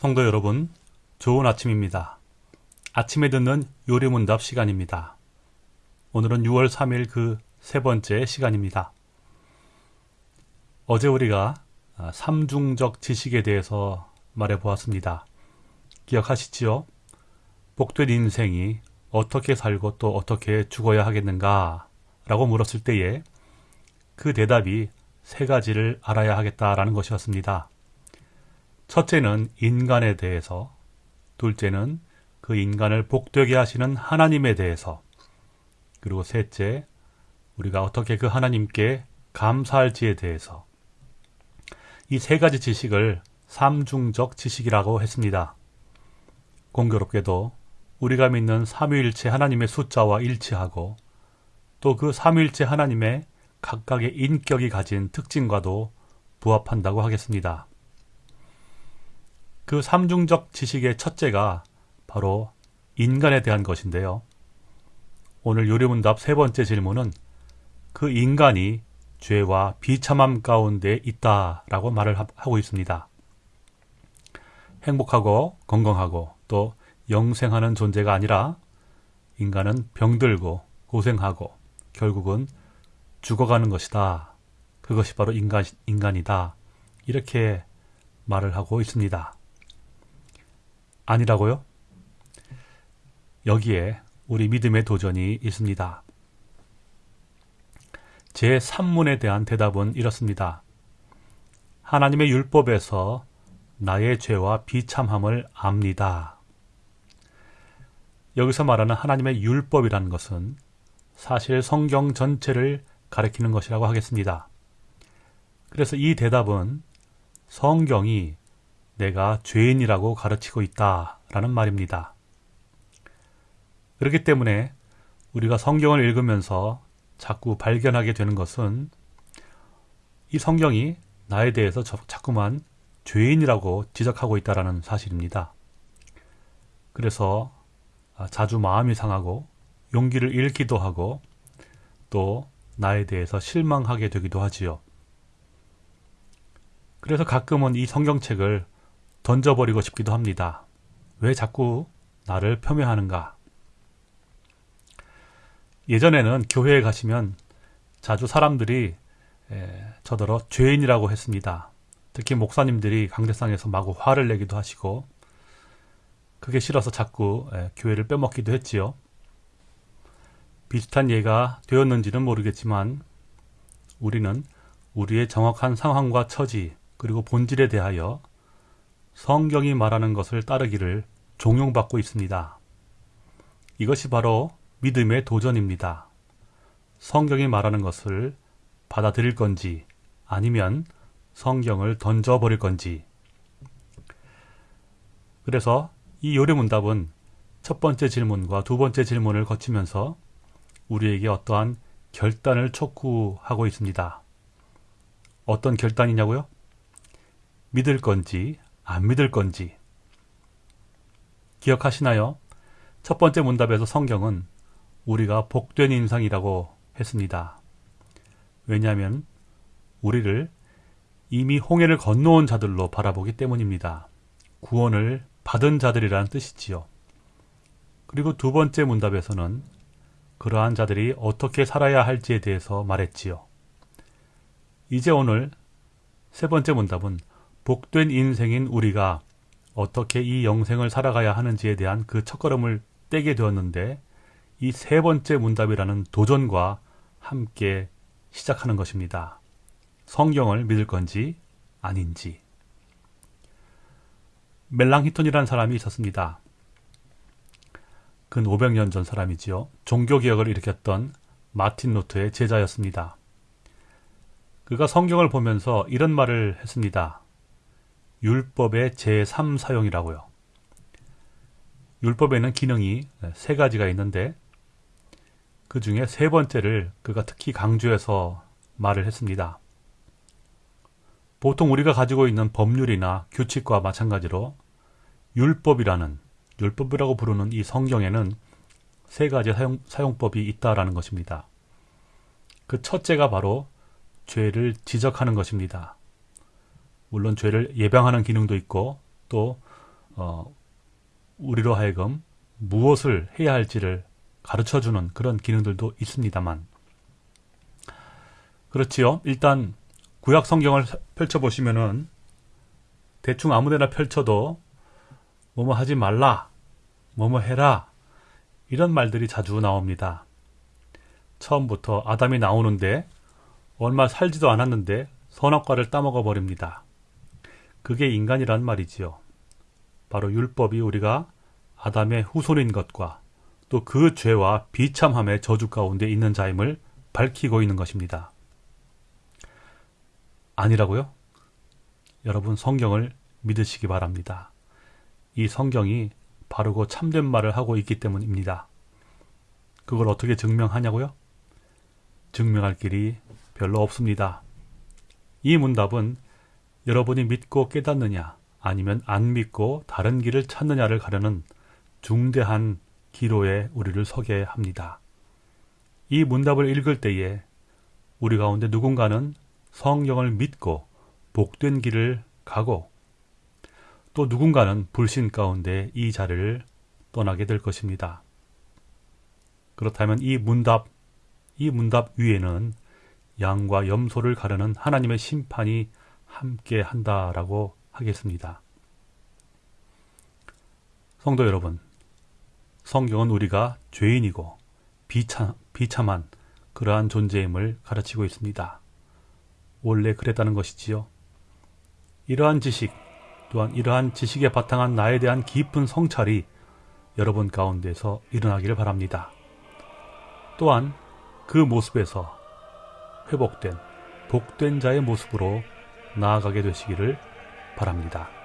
성도 여러분, 좋은 아침입니다. 아침에 듣는 요리문답 시간입니다. 오늘은 6월 3일 그 세 번째 시간입니다. 어제 우리가 삼중적 지식에 대해서 말해 보았습니다. 기억하시지요? 복된 인생이 어떻게 살고 또 어떻게 죽어야 하겠는가? 라고 물었을 때에 그 대답이 세 가지를 알아야 하겠다라는 것이었습니다. 첫째는 인간에 대해서, 둘째는 그 인간을 복되게 하시는 하나님에 대해서, 그리고 셋째, 우리가 어떻게 그 하나님께 감사할지에 대해서, 이 세 가지 지식을 삼중적 지식이라고 했습니다. 공교롭게도 우리가 믿는 삼위일체 하나님의 숫자와 일치하고 또 그 삼위일체 하나님의 각각의 인격이 가진 특징과도 부합한다고 하겠습니다. 그 삼중적 지식의 첫째가 바로 인간에 대한 것인데요. 오늘 요리문답 세 번째 질문은 그 인간이 죄와 비참함 가운데 있다 라고 말을 하고 있습니다. 행복하고 건강하고 또 영생하는 존재가 아니라 인간은 병들고 고생하고 결국은 죽어가는 것이다. 그것이 바로 인간, 인간이다. 이렇게 말을 하고 있습니다. 아니라고요? 여기에 우리 믿음의 도전이 있습니다. 제 3문에 대한 대답은 이렇습니다. 하나님의 율법에서 나의 죄와 비참함을 압니다. 여기서 말하는 하나님의 율법이라는 것은 사실 성경 전체를 가리키는 것이라고 하겠습니다. 그래서 이 대답은 성경이 내가 죄인이라고 가르치고 있다 라는 말입니다. 그렇기 때문에 우리가 성경을 읽으면서 자꾸 발견하게 되는 것은 이 성경이 나에 대해서 자꾸만 죄인이라고 지적하고 있다는 사실입니다. 그래서 자주 마음이 상하고 용기를 잃기도 하고 또 나에 대해서 실망하게 되기도 하지요. 그래서 가끔은 이 성경책을 던져버리고 싶기도 합니다. 왜 자꾸 나를 폄훼하는가? 예전에는 교회에 가시면 자주 사람들이 저더러 죄인이라고 했습니다. 특히 목사님들이 강대상에서 마구 화를 내기도 하시고 그게 싫어서 자꾸 교회를 빼먹기도 했지요. 비슷한 예가 되었는지는 모르겠지만 우리는 우리의 정확한 상황과 처지 그리고 본질에 대하여 성경이 말하는 것을 따르기를 종용받고 있습니다. 이것이 바로 믿음의 도전입니다. 성경이 말하는 것을 받아들일 건지 아니면 성경을 던져버릴 건지. 그래서 이 요리문답은 첫 번째 질문과 두 번째 질문을 거치면서 우리에게 어떠한 결단을 촉구하고 있습니다. 어떤 결단이냐고요? 믿을 건지 안 믿을 건지 기억하시나요? 첫 번째 문답에서 성경은 우리가 복된 인상이라고 했습니다. 왜냐하면 우리를 이미 홍해를 건너온 자들로 바라보기 때문입니다. 구원을 받은 자들이라는 뜻이지요. 그리고 두 번째 문답에서는 그러한 자들이 어떻게 살아야 할지에 대해서 말했지요. 이제 오늘 세 번째 문답은 복된 인생인 우리가 어떻게 이 영생을 살아가야 하는지에 대한 그 첫걸음을 떼게 되었는데 이 세 번째 문답이라는 도전과 함께 시작하는 것입니다. 성경을 믿을 건지 아닌지. 멜랑 히톤이라는 사람이 있었습니다. 근 500년 전 사람이지요. 종교개혁을 일으켰던 마틴 노트의 제자였습니다. 그가 성경을 보면서 이런 말을 했습니다. 율법의 제3사용이라고요. 율법에는 기능이 세 가지가 있는데 그 중에 세 번째를 그가 특히 강조해서 말을 했습니다. 보통 우리가 가지고 있는 법률이나 규칙과 마찬가지로 율법이라는 율법이라고 부르는 이 성경에는 세 가지 사용, 사용법이 있다라는 것입니다. 그 첫째가 바로 죄를 지적하는 것입니다. 물론 죄를 예방하는 기능도 있고 또 어, 우리로 하여금 무엇을 해야 할지를 가르쳐주는 그런 기능들도 있습니다만 그렇지요. 일단 구약 성경을 펼쳐보시면은 대충 아무데나 펼쳐도 뭐뭐 하지 말라, 뭐뭐 해라 이런 말들이 자주 나옵니다. 처음부터 아담이 나오는데 얼마 살지도 않았는데 선악과를 따먹어 버립니다. 그게 인간이란 말이지요. 바로 율법이 우리가 아담의 후손인 것과 또 그 죄와 비참함의 저주 가운데 있는 자임을 밝히고 있는 것입니다. 아니라고요? 여러분 성경을 믿으시기 바랍니다. 이 성경이 바르고 참된 말을 하고 있기 때문입니다. 그걸 어떻게 증명하냐고요? 증명할 길이 별로 없습니다. 이 문답은 여러분이 믿고 깨닫느냐 아니면 안 믿고 다른 길을 찾느냐를 가르는 중대한 기로에 우리를 서게 합니다. 이 문답을 읽을 때에 우리 가운데 누군가는 성경을 믿고 복된 길을 가고 또 누군가는 불신 가운데 이 자리를 떠나게 될 것입니다. 그렇다면 이 문답, 이 문답 위에는 양과 염소를 가르는 하나님의 심판이 함께 한다라고 하겠습니다. 성도 여러분, 성경은 우리가 죄인이고 비참, 비참한 그러한 존재임을 가르치고 있습니다. 원래 그랬다는 것이지요. 이러한 지식, 또한 이러한 지식에 바탕한 나에 대한 깊은 성찰이 여러분 가운데서 일어나기를 바랍니다. 또한 그 모습에서 회복된, 복된 자의 모습으로 나아가게 되시기를 바랍니다.